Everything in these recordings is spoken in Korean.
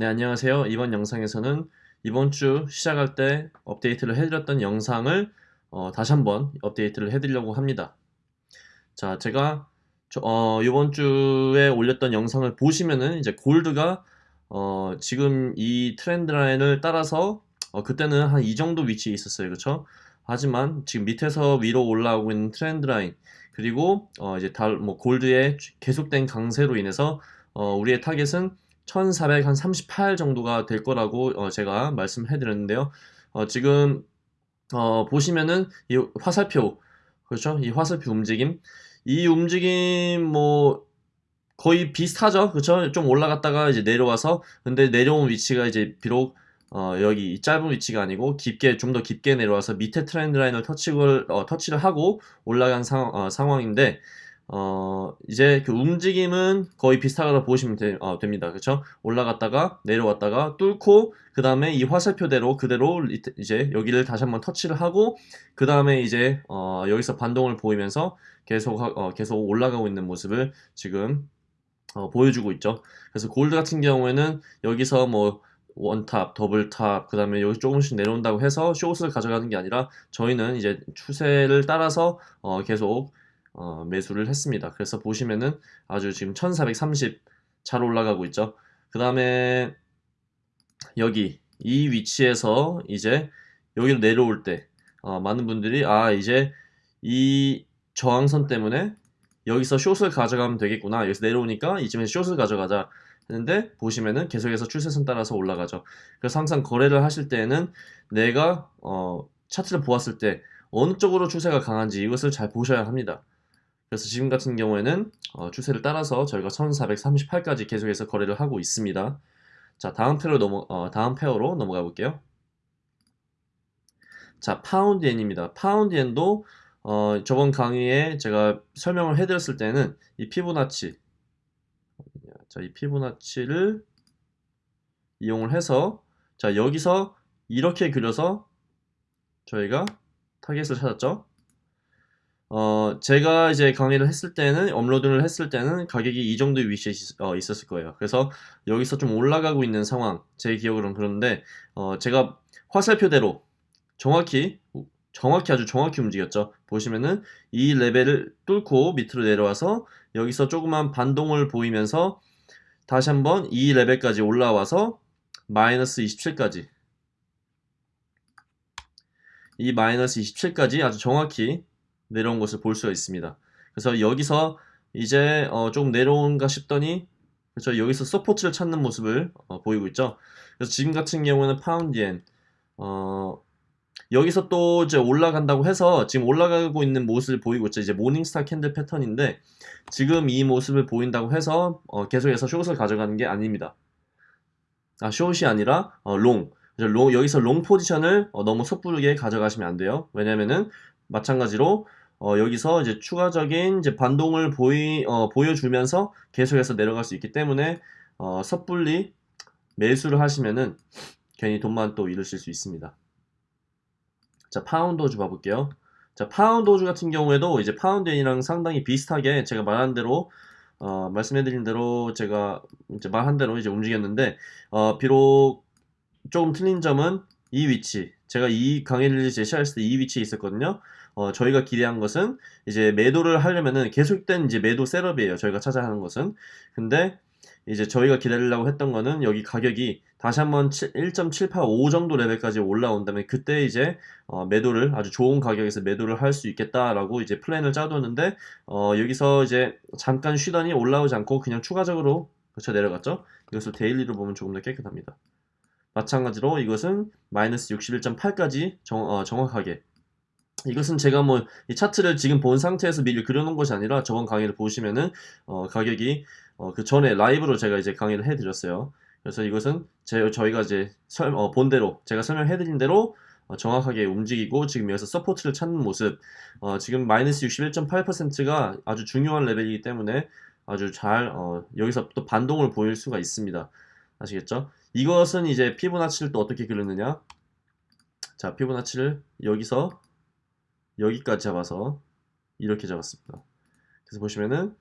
네, 안녕하세요. 이번 영상에서는 이번 주 시작할 때 업데이트를 해드렸던 영상을 어, 다시 한번 업데이트를 해드리려고 합니다. 자, 제가 저, 어, 이번 주에 올렸던 영상을 보시면은 이제 gold가 어, 지금 이 trend line을 따라서 어, 그때는 한 이 정도 위치에 있었어요. 그렇죠? 하지만 지금 밑에서 위로 올라오고 있는 trend line 그리고 어, 이제 달, 뭐 gold의 계속된 강세로 인해서 어, 우리의 타겟은 1438 정도가 될 거라고 어, 제가 말씀해 드렸는데요. 어, 지금 어, 보시면은 이 화살표 그렇죠? 이 화살표 움직임 이 움직임 뭐 거의 비슷하죠. 그렇죠? 좀 올라갔다가 이제 내려와서 근데 내려온 위치가 이제 비록 어, 여기 짧은 위치가 아니고 깊게 좀 더 깊게 내려와서 밑에 trend line을 터치를 어, 터치를 하고 올라간 상, 어, 상황인데 어, 이제 그 움직임은 거의 비슷하다고 보시면 되, 어, 됩니다. 그렇죠? 올라갔다가 내려왔다가 뚫고 그 다음에 이 화살표대로 그대로 이제 여기를 다시 한번 터치를 하고 그 다음에 이제 어, 여기서 반동을 보이면서 계속 어, 계속 올라가고 있는 모습을 지금 어, 보여주고 있죠. 그래서 골드 같은 경우에는 여기서 뭐 one top, double top, 그 다음에 여기 조금씩 내려온다고 해서 숏을 가져가는 게 아니라 저희는 이제 추세를 따라서 어, 계속 어, 매수를 했습니다. 그래서 보시면은 아주 지금 1430 잘 올라가고 있죠. 그 다음에 여기 이 위치에서 이제 여기로 내려올 때 어, 많은 분들이 아 이제 이 저항선 때문에 여기서 숏을 가져가면 되겠구나 여기서 내려오니까 이쯤에서 숏을 가져가자 했는데 보시면은 계속해서 추세선 따라서 올라가죠 그래서 항상 거래를 하실 때에는 내가 어, 차트를 보았을 때 어느 쪽으로 추세가 강한지 이것을 잘 보셔야 합니다 그래서 지금 같은 경우에는 어, 추세를 따라서 저희가 1438까지 계속해서 거래를 하고 있습니다. 자 다음 pair로 넘어 어, 다음 pair로 넘어가 볼게요. 자 파운드 엔입니다. 파운드 엔도 어, 저번 강의에 제가 설명을 해드렸을 때는 이 피보나치 자 이 피보나치를 이용을 해서 자 여기서 이렇게 그려서 저희가 타겟을 찾았죠. 어, 제가 이제 강의를 했을 때는, 업로드를 했을 때는 가격이 이 정도의 위치에 있, 어, 있었을 거예요. 그래서 여기서 좀 올라가고 있는 상황, 제 기억으로는 그런데, 어, 제가 화살표대로 정확히, 정확히 아주 정확히 움직였죠. 보시면은 이 레벨을 뚫고 밑으로 내려와서 여기서 조그만 반동을 보이면서 다시 한번 이 레벨까지 올라와서 마이너스 27까지 이 마이너스 27까지 아주 정확히 내려온 것을 볼 수가 있습니다. 그래서 여기서 이제 어, 좀 내려온가 싶더니 그렇죠 여기서 support를 찾는 모습을 어, 보이고 있죠. 그래서 지금 같은 경우는 파운드엔 어, 여기서 또 이제 올라간다고 해서 지금 올라가고 있는 모습을 보이고 있죠. 이제 morning star candle 패턴인데 지금 이 모습을 보인다고 해서 어, 계속해서 숏을 가져가는 게 아닙니다. 아 숏이 아니라 어, long. long 여기서 long 포지션을 어, 너무 섣부르게 가져가시면 안 돼요. 왜냐면은 마찬가지로 어, 여기서 이제 추가적인 이제 반동을 보이, 어, 보여주면서 계속해서 내려갈 수 있기 때문에 어, 섣불리 매수를 하시면은 괜히 돈만 또 잃으실 수 있습니다. 자, 파운드 호주 봐볼게요. 자, 파운드 호주 같은 경우에도 이제 파운드엔이랑 상당히 비슷하게 제가 말한 대로 어, 말씀해드린 대로 제가 이제 말한 대로 이제 움직였는데 어, 비록 조금 틀린 점은 이 위치 제가 이 강의를 제시했을 때 이 위치에 있었거든요. 어, 저희가 기대한 것은 이제 매도를 하려면은 계속된 이제 매도 setup이에요. 저희가 찾아야 하는 것은. 근데 이제 저희가 기다리려고 했던 거는 여기 가격이 다시 한번 1.785 정도 레벨까지 올라온다면 그때 이제 어, 매도를 아주 좋은 가격에서 매도를 할 수 있겠다라고 이제 플랜을 짜뒀는데 어, 여기서 이제 잠깐 쉬더니 올라오지 않고 그냥 추가적으로 그쳐 내려갔죠. 이것을 daily로 보면 조금 더 깨끗합니다. 마찬가지로 이것은 마이너스 61.8까지 정, 어, 정확하게 이것은 제가 뭐 이 차트를 지금 본 상태에서 미리 그려놓은 것이 아니라 저번 강의를 보시면은 어, 가격이 어, 그 전에 라이브로 제가 이제 강의를 해드렸어요. 그래서 이것은 제, 저희가 이제 설, 어, 본 대로 제가 설명해드린 대로 어, 정확하게 움직이고 지금 여기서 support를 찾는 모습 어, 지금 마이너스 61.8%가 아주 중요한 레벨이기 때문에 아주 잘 어, 여기서 또 반동을 보일 수가 있습니다. 아시겠죠? 이것은 이제 피보나치를 또 어떻게 그렸느냐 자 피보나치를 여기서 여기까지 잡아서 이렇게 잡았습니다. 그래서 보시면은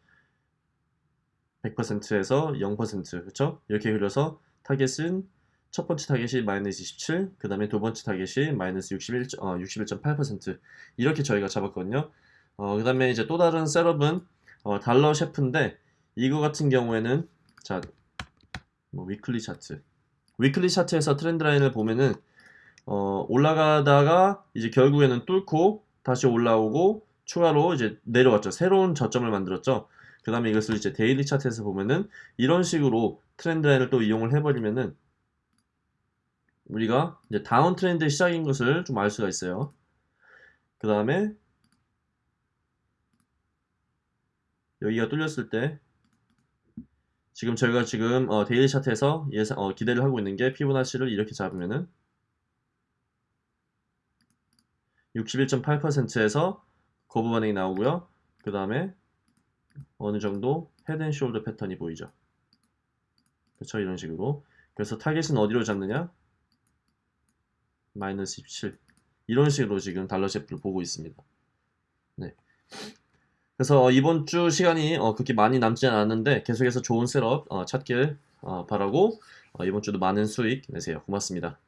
100%에서 0% 그렇죠? 이렇게 그려서 타겟은 첫 번째 타겟이 마이너스 27, 그 다음에 두 번째 타겟이 마이너스 61, 어, 61.8% 이렇게 저희가 잡았거든요. 어, 그 다음에 이제 또 다른 setup은 어, 달러 CHF인데 이거 같은 경우에는 자, 뭐 weekly 차트. weekly 차트에서 trend line을 보면은 어, 올라가다가 이제 결국에는 뚫고 다시 올라오고 추가로 이제 내려왔죠. 새로운 저점을 만들었죠. 그 다음에 이것을 이제 daily 차트에서 보면은 이런 식으로 trend line을 또 이용을 해버리면은 우리가 이제 downtrend의 시작인 것을 좀 알 수가 있어요. 그 다음에 여기가 뚫렸을 때 지금 저희가 지금 어, daily 차트에서 예상, 어, 기대를 하고 있는 게 피보나치를 이렇게 잡으면은 61.8%에서 거부 반응이 나오고요. 그 다음에 어느 정도 head and shoulder 패턴이 보이죠. 그렇죠? 이런 식으로. 그래서 타겟은 어디로 잡느냐? 마이너스 17. 이런 식으로 지금 달러 CHF를 보고 있습니다. 네. 그래서 어, 이번 주 시간이 어, 그렇게 많이 남지 않았는데 계속해서 좋은 setup 어, 찾길 어, 바라고 어, 이번 주도 많은 수익 내세요. 고맙습니다.